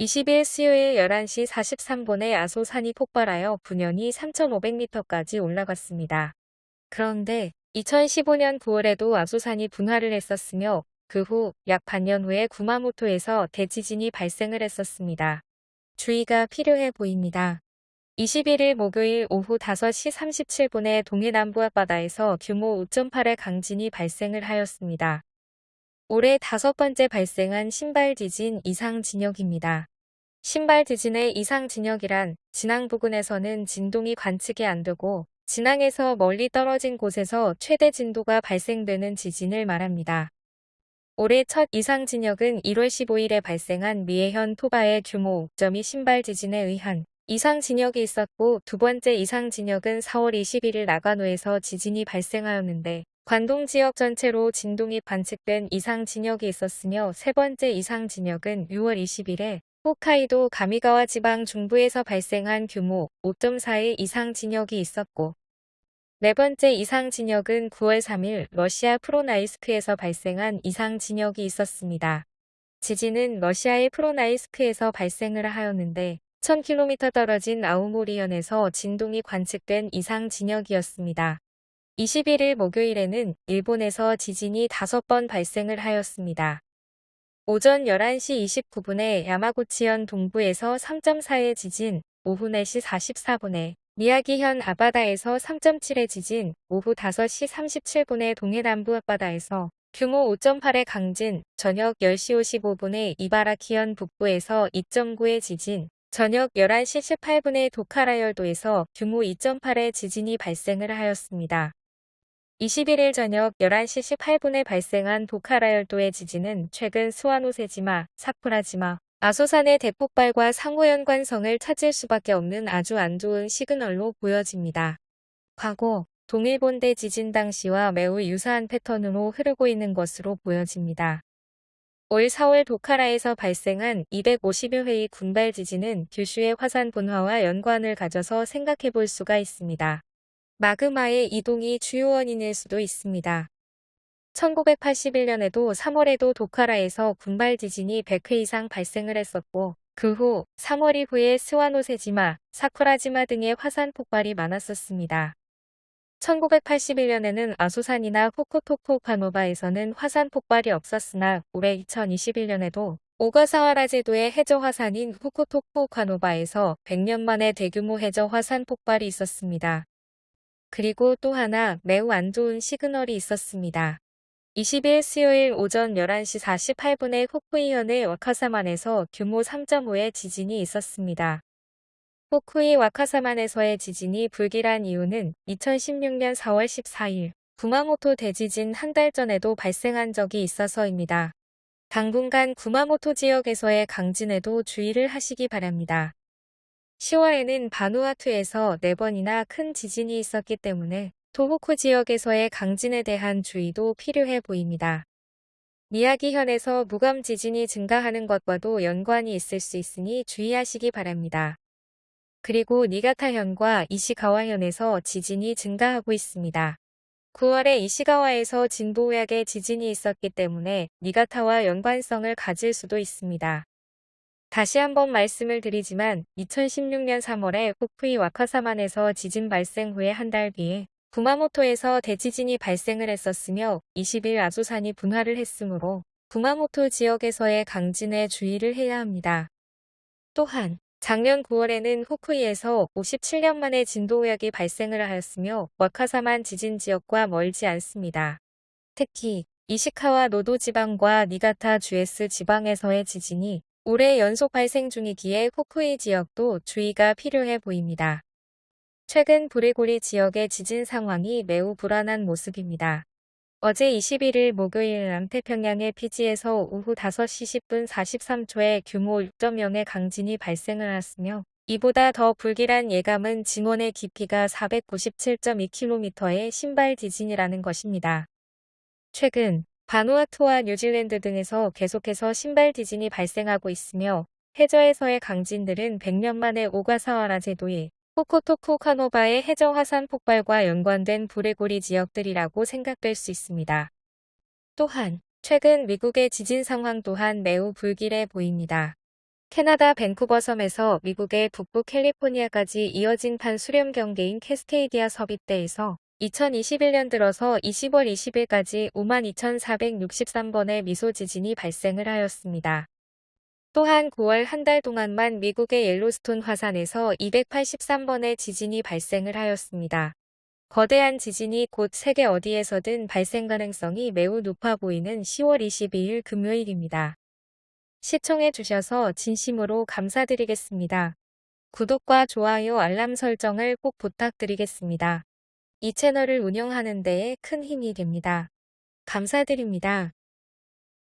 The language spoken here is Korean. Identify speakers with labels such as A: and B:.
A: 20일 수요일 11시 43분에 아소산이 폭발하여 분연이 3,500m까지 올라갔습니다. 그런데 2015년 9월에도 아소산이 분화를 했었으며 그 후 약 반년 후에 구마모토에서 대지진이 발생을 했었습니다. 주의가 필요해 보입니다. 21일 목요일 오후 5시 37분에 동해 남부 앞바다에서 규모 5.8의 강진이 발생을 하였습니다. 올해 다섯 번째 발생한 신발 지진 이상 진역입니다. 신발 지진의 이상 진역이란 진앙 부근에서는 진동이 관측이 안 되고 진앙에서 멀리 떨어진 곳에서 최대 진도가 발생되는 지진을 말합니다. 올해 첫 이상 진역은 1월 15일에 발생한 미해현 토바의 규모 5.2 신발 지진에 의한 이상 진역이 있었고 두 번째 이상 진역은 4월 21일 나가노에서 지진이 발생하였는데 관동 지역 전체로 진동이 관측된 이상 진역이 있었으며 세 번째 이상 진역은 6월 20일에 홋카이도 가미가와 지방 중부에서 발생한 규모 5.4의 이상 진역이 있었고 네 번째 이상 진역은 9월 3일 러시아 프로나이스크에서 발생한 이상 진역이 있었습니다. 지진은 러시아의 프로나이스크에서 발생을 하였는데 1000km 떨어진 아우모리현에서 진동이 관측된 이상 진역이었습니다. 21일 목요일에는 일본에서 지진이 5번 발생을 하였습니다. 오전 11시 29분에 야마구치현 동부에서 3.4의 지진, 오후 4시 44분에 미야기현 아바다에서 3.7의 지진, 오후 5시 37분에 동해 남부 앞바다에서 규모 5.8의 강진, 저녁 10시 55분에 이바라키현 북부에서 2.9의 지진, 저녁 11시 18분에 도카라열도에서 규모 2.8의 지진이 발생을 하였습니다. 21일 저녁 11시 18분에 발생한 도카라열도의 지진은 최근 스와노세지마, 사쿠라지마, 아소산의 대폭발과 상호 연관성을 찾을 수밖에 없는 아주 안 좋은 시그널로 보여집니다. 과거 동일본대 지진 당시와 매우 유사한 패턴으로 흐르고 있는 것으로 보여집니다. 올 4월 도카라에서 발생한 250여 회의 군발 지진은 규슈의 화산 분화와 연관을 가져서 생각해 볼 수가 있습니다. 마그마의 이동이 주요 원인일 수도 있습니다. 1981년에도 3월에도 도카라에서 군발 지진이 100회 이상 발생을 했었고 그 후 3월 이후에 스와노세지마, 사쿠라지마 등의 화산 폭발이 많았었습니다. 1981년에는 아소산이나 호코토코카노바에서는 화산 폭발이 없었으나 올해 2021년에도 오가사와라 제도의 해저 화산인 후코토코카노바에서 100년 만에 대규모 해저 화산 폭발이 있었습니다. 그리고 또 하나 매우 안 좋은 시그널이 있었습니다. 20일 수요일 오전 11시 48분에 후쿠이현의 와카사만에서 규모 3.5의 지진이 있었습니다. 후쿠이 와카사만에서의 지진이 불길한 이유는 2016년 4월 14일 구마모토 대지진 한 달 전에도 발생한 적이 있어서입니다. 당분간 구마모토 지역에서의 강진에도 주의를 하시기 바랍니다. 10월에는 바누아투에서 4번이나 큰 지진이 있었기 때문에 도호쿠 지역에서의 강진에 대한 주의도 필요해 보입니다. 미야기현에서 무감 지진이 증가하는 것과도 연관이 있을 수 있으니 주의하시기 바랍니다. 그리고 니가타현과 이시가와현에서 지진이 증가하고 있습니다. 9월에 이시가와에서 진보약의 지진이 있었기 때문에 니가타와 연관성을 가질 수도 있습니다. 다시 한번 말씀을 드리지만 2016년 3월에 후쿠이 와카사만에서 지진 발생 후에 한 달 뒤에 구마모토에서 대지진이 발생을 했었으며 20일 아소산이 분화를 했으므로 구마모토 지역에서의 강진에 주의를 해야 합니다. 또한 작년 9월에는 후쿠이에서 57년 만에 진도우약이 발생을 하였으며 와카사만 지진 지역과 멀지 않습니다. 특히 이시카와 노도 지방과 니가타 주에스 지방에서의 지진이 올해 연속 발생 중이기에 후쿠이 지역도 주의가 필요해 보입니다. 최근 브레고리 지역의 지진 상황이 매우 불안한 모습입니다. 어제 21일 목요일 남태평양의 피지에서 오후 5시 10분 43초에 규모 6.0의 강진이 발생을 했으며 이보다 더 불길한 예감은 진원의 깊이가 497.2km의 신발 지진이라는 것입니다. 최근 바누아투와 뉴질랜드 등에서 계속해서 심발 지진이 발생하고 있으며 해저에서의 강진들은 100년 만에 오가사와라 제도의 후쿠토쿠 오카노바의 해저 화산 폭발과 연관된 불의 고리 지역들이라고 생각될 수 있습니다. 또한 최근 미국의 지진 상황 또한 매우 불길해 보입니다. 캐나다 밴쿠버 섬에서 미국의 북부 캘리포니아까지 이어진 판 수렴 경계인 캐스케이디아 섭입대에서 2021년 들어서 20월 20일까지 52,463번의 미소 지진이 발생을 하였습니다. 또한 9월 한 달 동안만 미국의 옐로스톤 화산에서 283번의 지진이 발생을 하였습니다. 거대한 지진이 곧 세계 어디에서든 발생 가능성이 매우 높아 보이는 10월 22일 금요일입니다. 시청해 주셔서 진심으로 감사드리겠습니다. 구독과 좋아요 알람 설정을 꼭 부탁드리겠습니다. 이 채널을 운영하는 데에 큰 힘이 됩니다. 감사드립니다.